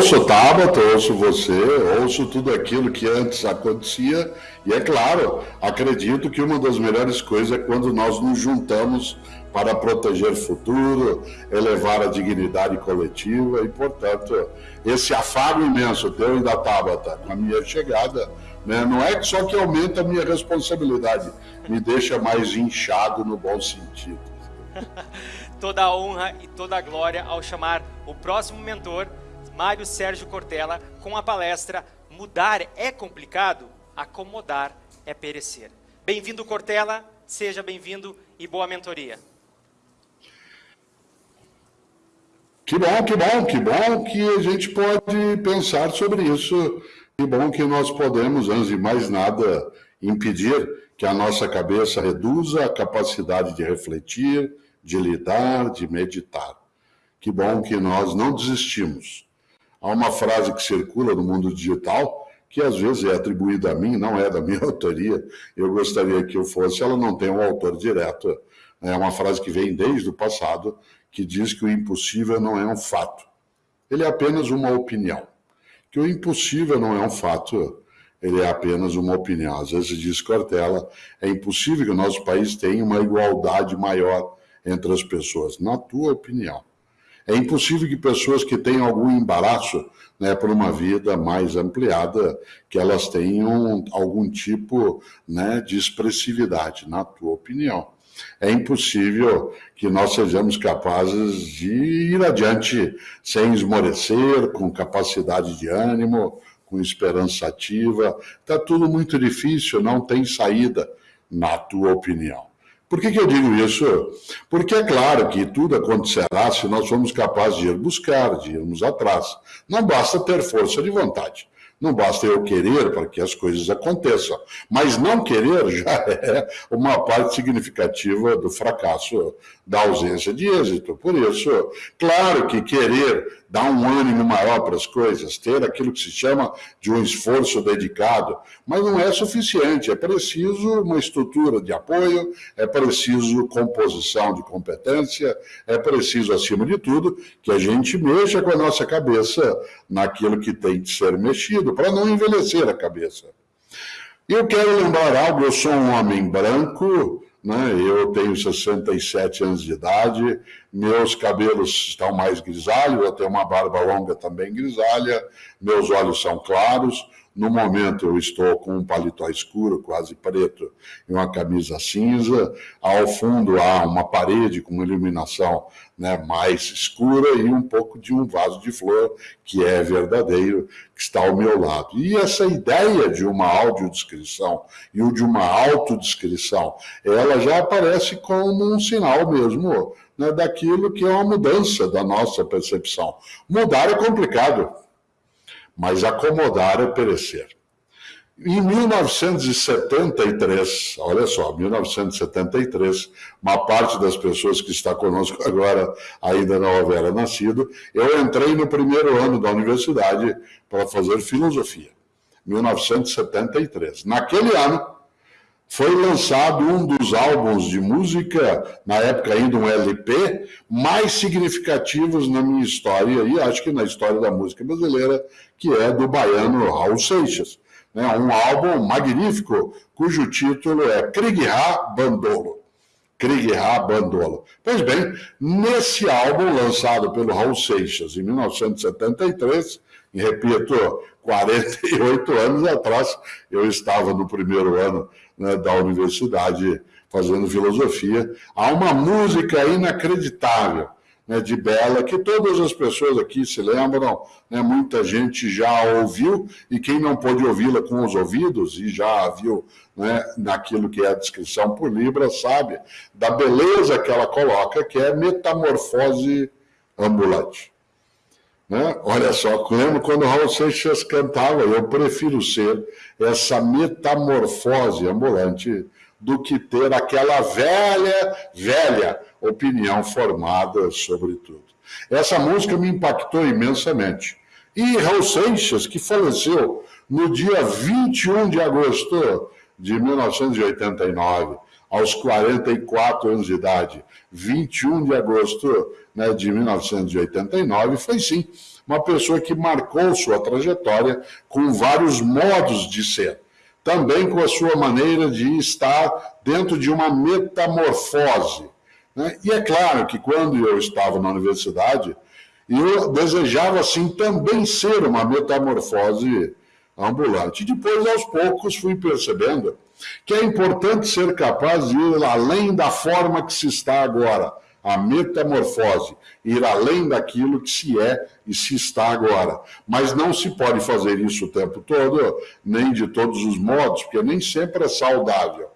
ouço Tabata, ouço você, ouço tudo aquilo que antes acontecia, e é claro, acredito que uma das melhores coisas é quando nós nos juntamos para proteger o futuro, elevar a dignidade coletiva, e, portanto, esse afago imenso teu e da Tabata com a minha chegada, né, não é só que aumenta a minha responsabilidade, me deixa mais inchado no bom sentido. toda a honra e toda a glória ao chamar o próximo mentor, Mário Sérgio Cortella, com a palestra Mudar é complicado, acomodar é perecer. Bem-vindo, Cortella, seja bem-vindo e boa mentoria. Que bom, que bom, que bom que a gente pode pensar sobre isso. Que bom que nós podemos, antes de mais nada, impedir que a nossa cabeça reduza a capacidade de refletir, de lidar, de meditar. Que bom que nós não desistimos. Há uma frase que circula no mundo digital, que às vezes é atribuída a mim, não é da minha autoria, eu gostaria que eu fosse, ela não tem um autor direto. É uma frase que vem desde o passado, que diz que o impossível não é um fato. Ele é apenas uma opinião. Que o impossível não é um fato, ele é apenas uma opinião. Às vezes diz Cortella, é impossível que o nosso país tenha uma igualdade maior entre as pessoas, na tua opinião. É impossível que pessoas que tenham algum embaraço né, por uma vida mais ampliada, que elas tenham algum tipo né, de expressividade, na tua opinião. É impossível que nós sejamos capazes de ir adiante sem esmorecer, com capacidade de ânimo, com esperança ativa. Está tudo muito difícil, não tem saída, na tua opinião. Por que, que eu digo isso? Porque é claro que tudo acontecerá se nós formos capazes de ir buscar, de irmos atrás. Não basta ter força de vontade. Não basta eu querer para que as coisas aconteçam, mas não querer já é uma parte significativa do fracasso, da ausência de êxito. Por isso, claro que querer dar um ânimo maior para as coisas, ter aquilo que se chama de um esforço dedicado, mas não é suficiente. É preciso uma estrutura de apoio, é preciso composição de competência, é preciso, acima de tudo, que a gente mexa com a nossa cabeça naquilo que tem de ser mexido para não envelhecer a cabeça. Eu quero lembrar algo, eu sou um homem branco, né? eu tenho 67 anos de idade, meus cabelos estão mais grisalhos, eu tenho uma barba longa também grisalha, meus olhos são claros, no momento eu estou com um paletó escuro, quase preto, e uma camisa cinza. Ao fundo há uma parede com uma iluminação né, mais escura e um pouco de um vaso de flor, que é verdadeiro, que está ao meu lado. E essa ideia de uma audiodescrição e o de uma autodescrição, ela já aparece como um sinal mesmo né, daquilo que é uma mudança da nossa percepção. Mudar é complicado mas acomodar é perecer. Em 1973, olha só, 1973, uma parte das pessoas que está conosco agora ainda não houvera nascido, eu entrei no primeiro ano da universidade para fazer filosofia, 1973. Naquele ano, foi lançado um dos álbuns de música, na época ainda um LP, mais significativos na minha história, e acho que na história da música brasileira, que é do baiano Raul Seixas. Né? Um álbum magnífico, cujo título é Krigha Bandolo. Krigha Bandolo. Pois bem, nesse álbum lançado pelo Raul Seixas em 1973, e repito, 48 anos atrás, eu estava no primeiro ano né, da universidade fazendo filosofia. Há uma música inacreditável né, de Bela que todas as pessoas aqui se lembram, né, muita gente já ouviu, e quem não pôde ouvi-la com os ouvidos e já viu né, naquilo que é a descrição por Libra, sabe da beleza que ela coloca, que é metamorfose ambulante. Né? Olha só, lembro quando Raul Seixas cantava, eu prefiro ser essa metamorfose ambulante do que ter aquela velha, velha opinião formada sobre tudo. Essa música me impactou imensamente. E Raul Seixas, que faleceu no dia 21 de agosto de 1989, aos 44 anos de idade, 21 de agosto né, de 1989, foi sim uma pessoa que marcou sua trajetória com vários modos de ser. Também com a sua maneira de estar dentro de uma metamorfose. Né? E é claro que quando eu estava na universidade, eu desejava, assim, também ser uma metamorfose ambulante. Depois, aos poucos, fui percebendo que é importante ser capaz de ir além da forma que se está agora, a metamorfose, ir além daquilo que se é e se está agora. Mas não se pode fazer isso o tempo todo, nem de todos os modos, porque nem sempre é saudável.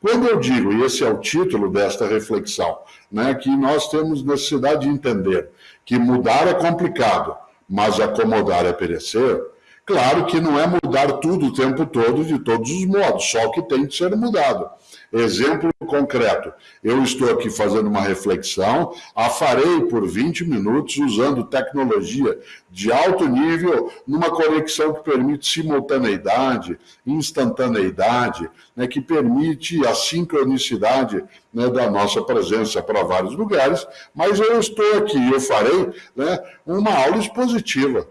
Quando eu digo, e esse é o título desta reflexão, né, que nós temos necessidade de entender que mudar é complicado, mas acomodar é perecer, Claro que não é mudar tudo o tempo todo, de todos os modos, só que tem que ser mudado. Exemplo concreto, eu estou aqui fazendo uma reflexão, a farei por 20 minutos usando tecnologia de alto nível, numa conexão que permite simultaneidade, instantaneidade, né, que permite a sincronicidade né, da nossa presença para vários lugares, mas eu estou aqui, eu farei né, uma aula expositiva.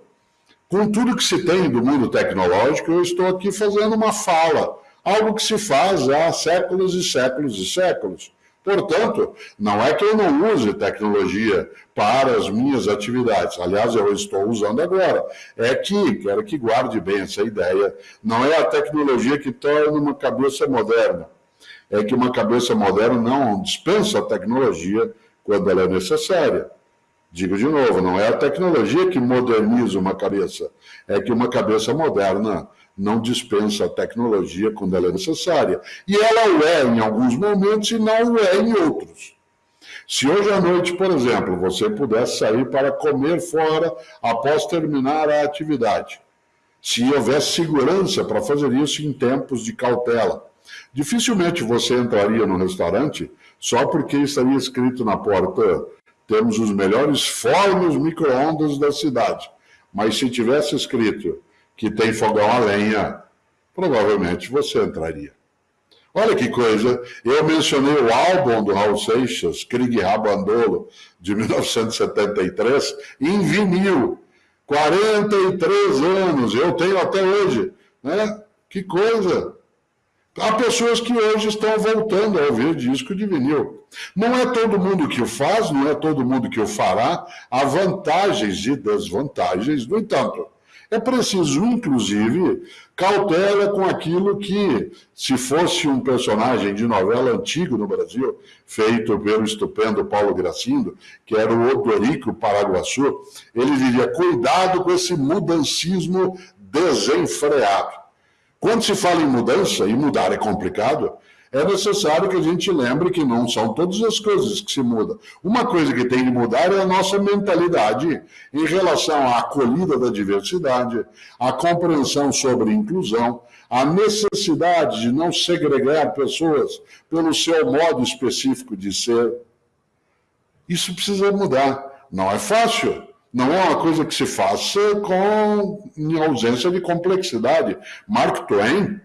Com tudo que se tem do mundo tecnológico, eu estou aqui fazendo uma fala, algo que se faz há séculos e séculos e séculos. Portanto, não é que eu não use tecnologia para as minhas atividades. Aliás, eu estou usando agora. É que, quero que guarde bem essa ideia, não é a tecnologia que torna uma cabeça moderna. É que uma cabeça moderna não dispensa a tecnologia quando ela é necessária. Digo de novo, não é a tecnologia que moderniza uma cabeça, é que uma cabeça moderna não dispensa a tecnologia quando ela é necessária. E ela o é em alguns momentos e não o é em outros. Se hoje à noite, por exemplo, você pudesse sair para comer fora após terminar a atividade, se houvesse segurança para fazer isso em tempos de cautela, dificilmente você entraria no restaurante só porque estaria escrito na porta temos os melhores fornos micro-ondas da cidade. Mas se tivesse escrito que tem fogão a lenha, provavelmente você entraria. Olha que coisa, eu mencionei o álbum do Raul Seixas, Krieg Rabandolo, de 1973, em vinil. 43 anos, eu tenho até hoje. Né? Que coisa! Há pessoas que hoje estão voltando a ouvir disco de vinil. Não é todo mundo que o faz, não é todo mundo que o fará. Há vantagens e desvantagens. No entanto, é preciso, inclusive, cautela com aquilo que, se fosse um personagem de novela antigo no Brasil, feito pelo estupendo Paulo Gracindo, que era o Odorico Paraguaçu, ele diria: cuidado com esse mudancismo desenfreado. Quando se fala em mudança, e mudar é complicado, é necessário que a gente lembre que não são todas as coisas que se mudam. Uma coisa que tem que mudar é a nossa mentalidade em relação à acolhida da diversidade, à compreensão sobre inclusão, a necessidade de não segregar pessoas pelo seu modo específico de ser. Isso precisa mudar. Não é fácil, não é uma coisa que se faça com em ausência de complexidade. Mark Twain,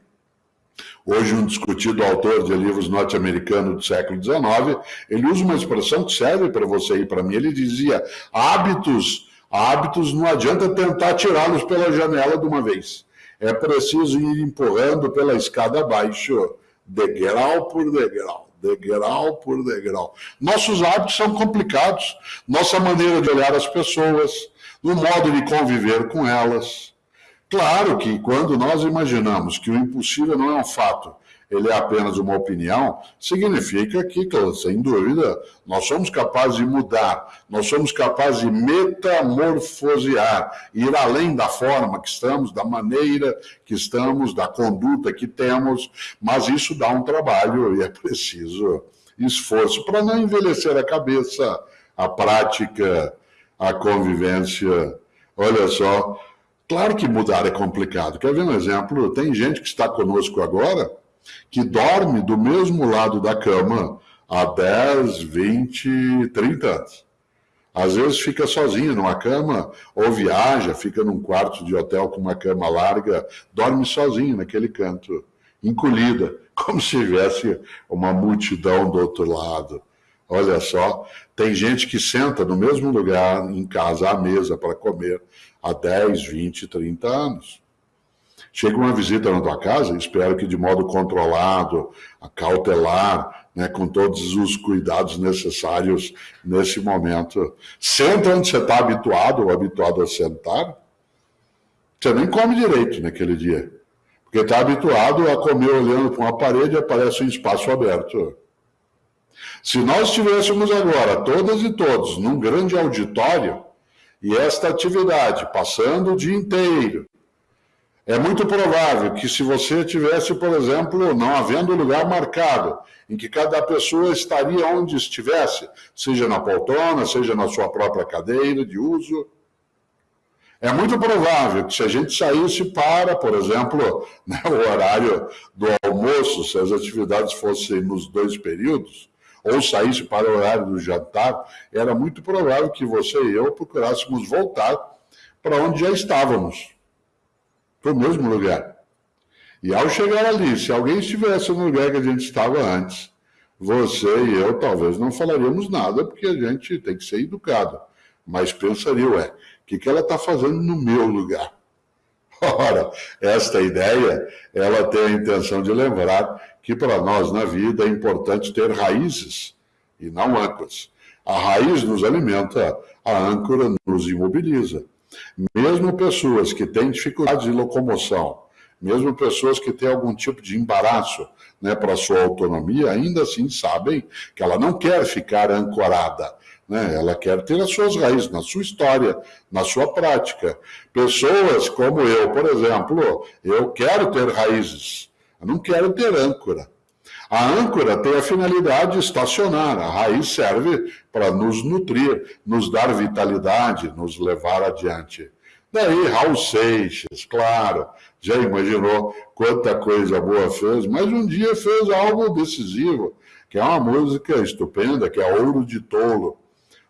hoje um discutido autor de livros norte-americanos do século XIX, ele usa uma expressão que serve para você e para mim. Ele dizia: hábitos, hábitos não adianta tentar tirá-los pela janela de uma vez. É preciso ir empurrando pela escada abaixo, degrau por degrau degrau por degrau. Nossos hábitos são complicados, nossa maneira de olhar as pessoas, o modo de conviver com elas. Claro que quando nós imaginamos que o impossível não é um fato ele é apenas uma opinião, significa que, sem dúvida, nós somos capazes de mudar, nós somos capazes de metamorfosear, ir além da forma que estamos, da maneira que estamos, da conduta que temos, mas isso dá um trabalho e é preciso esforço para não envelhecer a cabeça, a prática, a convivência. Olha só, claro que mudar é complicado. Quer ver um exemplo? Tem gente que está conosco agora que dorme do mesmo lado da cama há 10, 20, 30 anos. Às vezes fica sozinho numa cama, ou viaja, fica num quarto de hotel com uma cama larga, dorme sozinho naquele canto. encolhida, como se tivesse uma multidão do outro lado. Olha só, tem gente que senta no mesmo lugar em casa à mesa para comer há 10, 20, 30 anos. Chega uma visita na tua casa, espero que de modo controlado, cautelar, né, com todos os cuidados necessários nesse momento. Senta onde você está habituado ou habituado a sentar, você nem come direito naquele dia. Porque está habituado a comer olhando para uma parede e aparece um espaço aberto. Se nós estivéssemos agora, todas e todos, num grande auditório, e esta atividade passando o dia inteiro, é muito provável que se você tivesse, por exemplo, não havendo lugar marcado, em que cada pessoa estaria onde estivesse, seja na poltrona, seja na sua própria cadeira de uso, é muito provável que se a gente saísse para, por exemplo, né, o horário do almoço, se as atividades fossem nos dois períodos, ou saísse para o horário do jantar, era muito provável que você e eu procurássemos voltar para onde já estávamos, para o mesmo lugar. E ao chegar ali, se alguém estivesse no lugar que a gente estava antes, você e eu talvez não falaríamos nada, porque a gente tem que ser educado. Mas pensaria, ué, o que, que ela está fazendo no meu lugar? Ora, esta ideia, ela tem a intenção de lembrar que para nós na vida é importante ter raízes e não âncoras. A raiz nos alimenta, a âncora nos imobiliza. Mesmo pessoas que têm dificuldade de locomoção, mesmo pessoas que têm algum tipo de embaraço né, para sua autonomia, ainda assim sabem que ela não quer ficar ancorada, né? Ela quer ter as suas raízes na sua história, na sua prática. Pessoas como eu, por exemplo, eu quero ter raízes, eu não quero ter âncora. A âncora tem a finalidade de estacionar, a raiz serve para nos nutrir, nos dar vitalidade, nos levar adiante. Daí Raul Seixas, claro, já imaginou quanta coisa boa fez, mas um dia fez algo decisivo, que é uma música estupenda, que é Ouro de Tolo.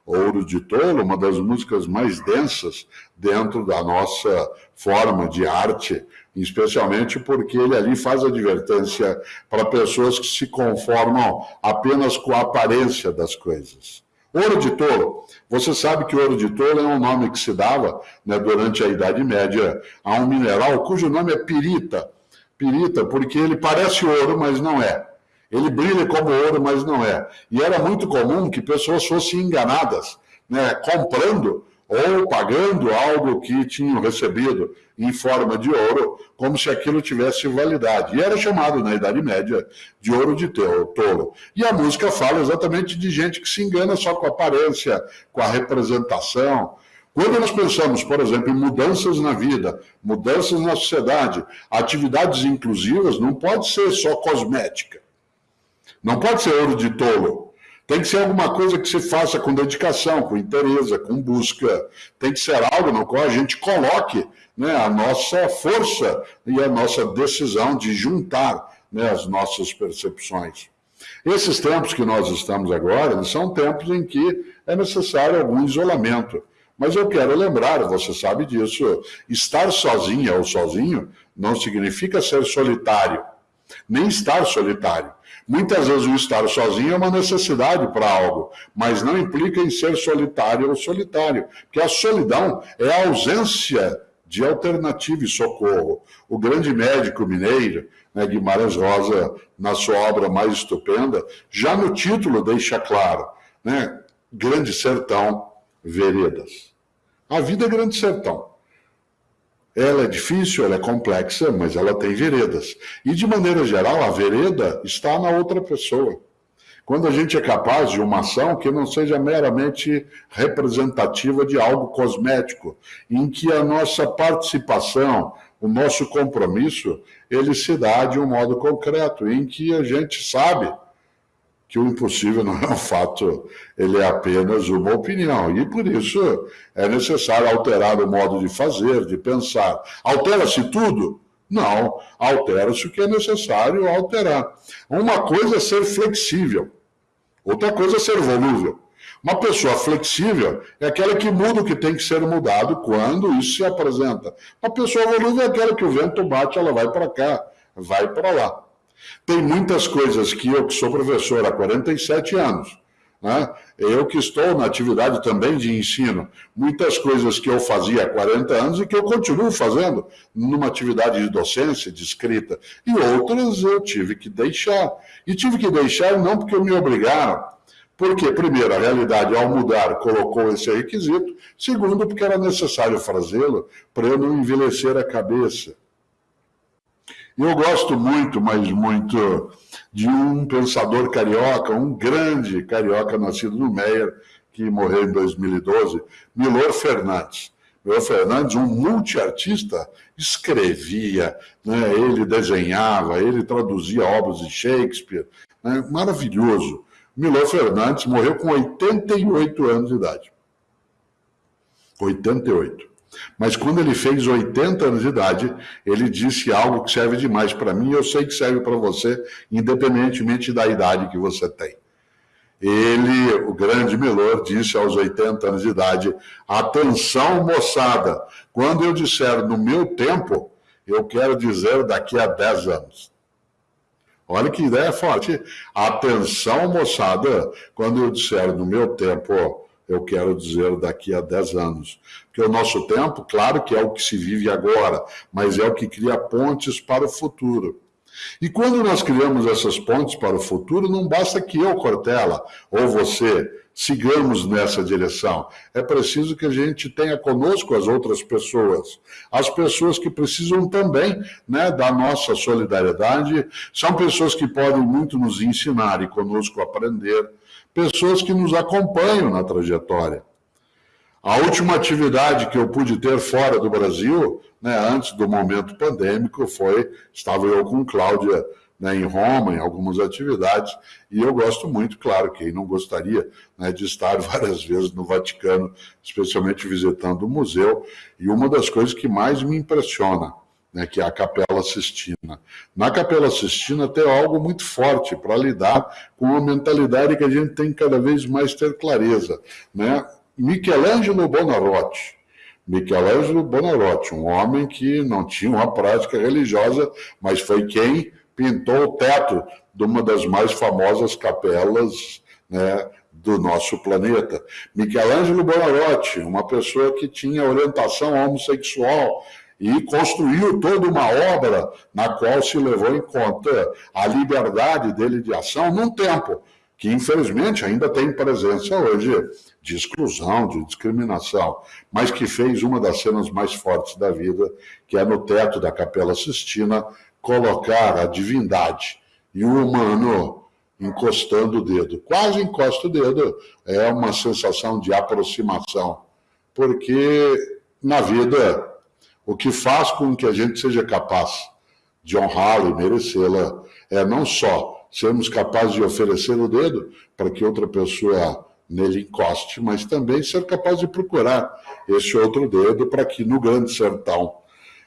Ouro de Tolo, uma das músicas mais densas dentro da nossa forma de arte, especialmente porque ele ali faz advertência para pessoas que se conformam apenas com a aparência das coisas. Ouro de tolo. Você sabe que ouro de tolo é um nome que se dava né, durante a Idade Média a um mineral cujo nome é pirita. Pirita, porque ele parece ouro, mas não é. Ele brilha como ouro, mas não é. E era muito comum que pessoas fossem enganadas, né, comprando ou pagando algo que tinham recebido em forma de ouro, como se aquilo tivesse validade. E era chamado na Idade Média de ouro de touro. E a música fala exatamente de gente que se engana só com a aparência, com a representação. Quando nós pensamos, por exemplo, em mudanças na vida, mudanças na sociedade, atividades inclusivas, não pode ser só cosmética. Não pode ser ouro de tolo. Tem que ser alguma coisa que se faça com dedicação, com interesse, com busca. Tem que ser algo no qual a gente coloque né, a nossa força e a nossa decisão de juntar né, as nossas percepções. Esses tempos que nós estamos agora são tempos em que é necessário algum isolamento. Mas eu quero lembrar, você sabe disso, estar sozinha ou sozinho não significa ser solitário, nem estar solitário. Muitas vezes o estar sozinho é uma necessidade para algo, mas não implica em ser solitário ou solitário, porque a solidão é a ausência de alternativa e socorro. O grande médico mineiro, né, Guimarães Rosa, na sua obra mais estupenda, já no título deixa claro, né, Grande Sertão, Veredas. A vida é Grande Sertão. Ela é difícil, ela é complexa, mas ela tem veredas. E, de maneira geral, a vereda está na outra pessoa. Quando a gente é capaz de uma ação que não seja meramente representativa de algo cosmético, em que a nossa participação, o nosso compromisso, ele se dá de um modo concreto, em que a gente sabe que o impossível não é um fato, ele é apenas uma opinião. E por isso é necessário alterar o modo de fazer, de pensar. Altera-se tudo? Não, altera-se o que é necessário alterar. Uma coisa é ser flexível, outra coisa é ser volúvel. Uma pessoa flexível é aquela que muda o que tem que ser mudado quando isso se apresenta. Uma pessoa volúvel é aquela que o vento bate, ela vai para cá, vai para lá. Tem muitas coisas que eu, que sou professor há 47 anos, né? eu que estou na atividade também de ensino, muitas coisas que eu fazia há 40 anos e que eu continuo fazendo numa atividade de docência, de escrita, e outras eu tive que deixar. E tive que deixar não porque me obrigaram, porque, primeiro, a realidade, ao mudar, colocou esse requisito. Segundo, porque era necessário fazê-lo para eu não envelhecer a cabeça. Eu gosto muito, mas muito, de um pensador carioca, um grande carioca nascido no Meyer, que morreu em 2012, Milor Fernandes. Milor Fernandes, um multiartista, escrevia, né? ele desenhava, ele traduzia obras de Shakespeare, né? maravilhoso. Milor Fernandes morreu com 88 anos de idade. 88. Mas quando ele fez 80 anos de idade, ele disse algo que serve demais para mim eu sei que serve para você, independentemente da idade que você tem. Ele, o grande Melor, disse aos 80 anos de idade: Atenção, moçada, quando eu disser no meu tempo, eu quero dizer daqui a 10 anos. Olha que ideia forte. Atenção, moçada, quando eu disser no meu tempo, eu quero dizer daqui a 10 anos. Porque o nosso tempo, claro que é o que se vive agora, mas é o que cria pontes para o futuro. E quando nós criamos essas pontes para o futuro, não basta que eu, Cortella, ou você, sigamos nessa direção. É preciso que a gente tenha conosco as outras pessoas. As pessoas que precisam também né, da nossa solidariedade, são pessoas que podem muito nos ensinar e conosco aprender pessoas que nos acompanham na trajetória. A última atividade que eu pude ter fora do Brasil, né, antes do momento pandêmico, foi, estava eu com Cláudia né, em Roma, em algumas atividades, e eu gosto muito, claro, quem não gostaria né, de estar várias vezes no Vaticano, especialmente visitando o museu, e uma das coisas que mais me impressiona né, que é a Capela Sistina. Na Capela Sistina tem algo muito forte para lidar com uma mentalidade que a gente tem que cada vez mais ter clareza. Né? Michelangelo Bonarotti. Michelangelo Bonarotti, um homem que não tinha uma prática religiosa, mas foi quem pintou o teto de uma das mais famosas capelas né, do nosso planeta. Michelangelo Bonarotti, uma pessoa que tinha orientação homossexual, e construiu toda uma obra na qual se levou em conta a liberdade dele de ação num tempo que, infelizmente, ainda tem presença hoje de exclusão, de discriminação, mas que fez uma das cenas mais fortes da vida, que é no teto da Capela Sistina, colocar a divindade e o humano encostando o dedo. Quase encosta o dedo, é uma sensação de aproximação, porque na vida o que faz com que a gente seja capaz de honrá-la e merecê-la é não só sermos capazes de oferecer o dedo para que outra pessoa nele encoste, mas também ser capaz de procurar esse outro dedo para que no grande sertão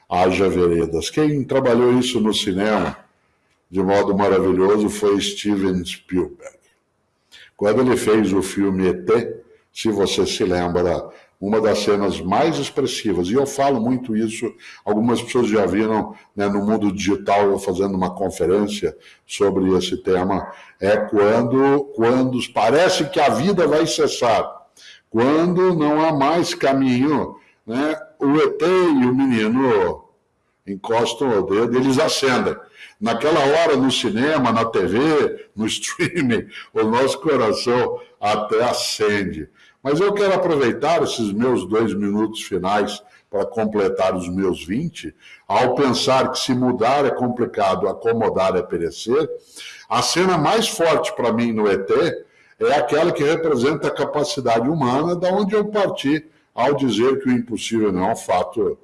haja veredas. Quem trabalhou isso no cinema de modo maravilhoso foi Steven Spielberg. Quando ele fez o filme ET, se você se lembra, uma das cenas mais expressivas, e eu falo muito isso, algumas pessoas já viram né, no mundo digital eu fazendo uma conferência sobre esse tema, é quando, quando parece que a vida vai cessar, quando não há mais caminho, né, o ET e o menino encostam o dedo, eles acendem. Naquela hora, no cinema, na TV, no streaming, o nosso coração até acende. Mas eu quero aproveitar esses meus dois minutos finais para completar os meus 20, ao pensar que se mudar é complicado, acomodar é perecer. A cena mais forte para mim no ET é aquela que representa a capacidade humana, da onde eu parti ao dizer que o impossível não é um fato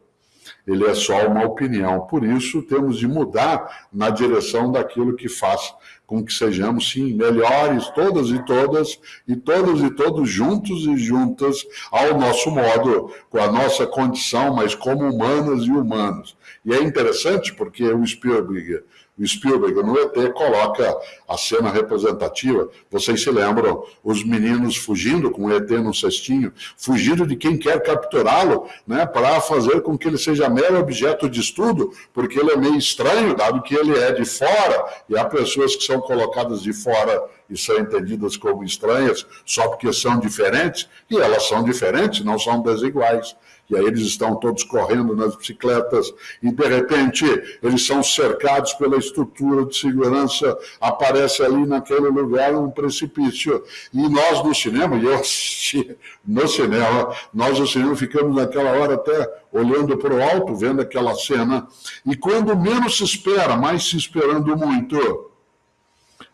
ele é só uma opinião. Por isso, temos de mudar na direção daquilo que faz com que sejamos, sim, melhores, todas e todas, e todos e todos juntos e juntas, ao nosso modo, com a nossa condição, mas como humanas e humanos. E é interessante porque o Spielberg o Spielberg no ET coloca a cena representativa. Vocês se lembram? Os meninos fugindo com o ET no cestinho, fugindo de quem quer capturá-lo, né, para fazer com que ele seja mero objeto de estudo, porque ele é meio estranho, dado que ele é de fora, e há pessoas que são colocadas de fora e são entendidas como estranhas só porque são diferentes, e elas são diferentes, não são desiguais e aí eles estão todos correndo nas bicicletas, e de repente eles são cercados pela estrutura de segurança, aparece ali naquele lugar um precipício. E nós no cinema, e eu assisti no cinema, nós no cinema ficamos naquela hora até olhando para o alto, vendo aquela cena, e quando menos se espera, mais se esperando muito,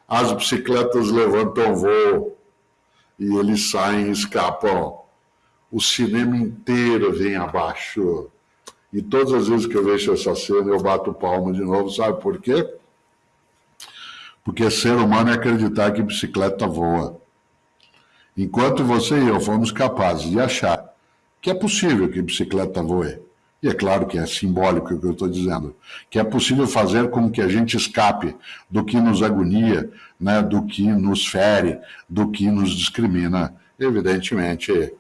as bicicletas levantam voo, e eles saem e escapam o cinema inteiro vem abaixo. E todas as vezes que eu vejo essa cena, eu bato palma de novo, sabe por quê? Porque ser humano é acreditar que bicicleta voa. Enquanto você e eu fomos capazes de achar que é possível que bicicleta voe, e é claro que é simbólico o que eu estou dizendo, que é possível fazer com que a gente escape do que nos agonia, né, do que nos fere, do que nos discrimina, evidentemente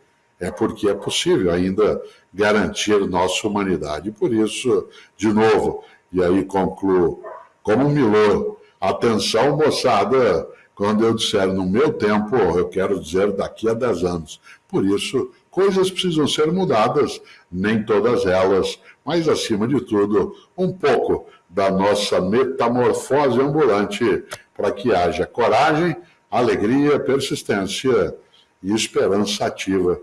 é porque é possível ainda garantir nossa humanidade. Por isso, de novo, e aí concluo, como Milô, atenção moçada, quando eu disser no meu tempo, eu quero dizer daqui a 10 anos. Por isso, coisas precisam ser mudadas, nem todas elas, mas acima de tudo, um pouco da nossa metamorfose ambulante, para que haja coragem, alegria, persistência e esperança ativa